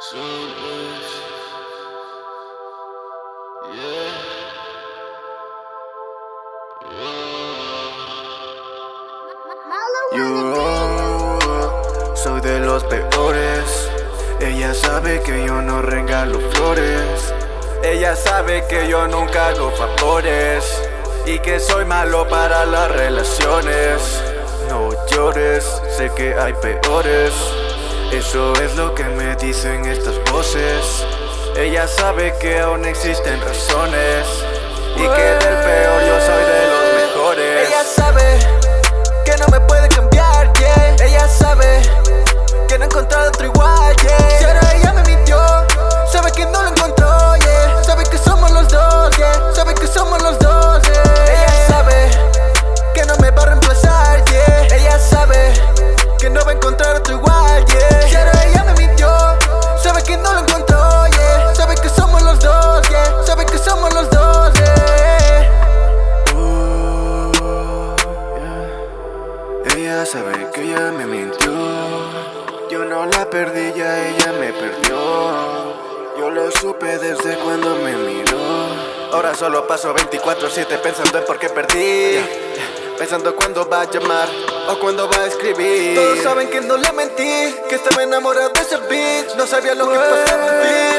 Yo soy de los peores. Ella sabe que yo no regalo flores. Ella sabe que yo nunca hago favores. Y que soy malo para las relaciones. No llores, sé que hay peores. Eso es lo que me dicen estas voces. Ella sabe que aún existen razones. Y que del peor Que ella me mintió. Yo no la perdí, ya ella me perdió. Yo lo supe desde cuando me miró. Ahora solo paso 24-7 pensando en por qué perdí. Pensando cuándo va a llamar o cuándo va a escribir. Todos saben que no le mentí, que estaba enamorado de ese beat. No sabía lo que pasaba en fin,